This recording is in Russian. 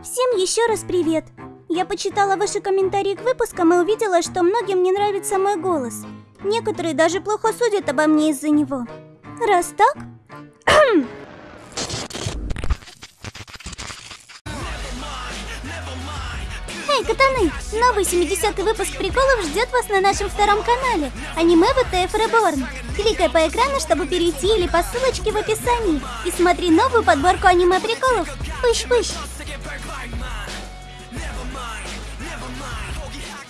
Всем еще раз привет! Я почитала ваши комментарии к выпускам и увидела, что многим не нравится мой голос. Некоторые даже плохо судят обо мне из-за него. Раз так... Эй, катаны! Новый 70-й выпуск приколов ждет вас на нашем втором канале Аниме ВТФ Reborn. Кликай по экрану, чтобы перейти или по ссылочке в описании И смотри новую подборку аниме приколов Пыщ-пыщ! mind, never mind.